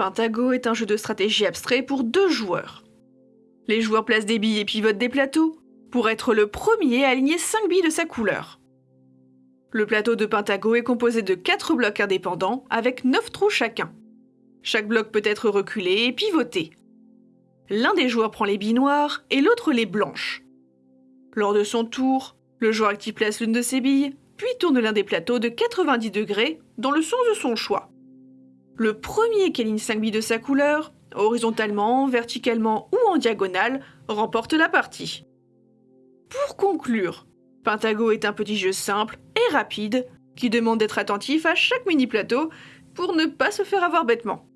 Pentago est un jeu de stratégie abstrait pour deux joueurs. Les joueurs placent des billes et pivotent des plateaux pour être le premier à aligner 5 billes de sa couleur. Le plateau de Pentago est composé de 4 blocs indépendants avec 9 trous chacun. Chaque bloc peut être reculé et pivoté. L'un des joueurs prend les billes noires et l'autre les blanches. Lors de son tour, le joueur actif place l'une de ses billes, puis tourne l'un des plateaux de 90 degrés dans le sens de son choix. Le premier qui aligne 5 billes de sa couleur, horizontalement, verticalement ou en diagonale, remporte la partie. Pour conclure, Pentago est un petit jeu simple et rapide qui demande d'être attentif à chaque mini plateau pour ne pas se faire avoir bêtement.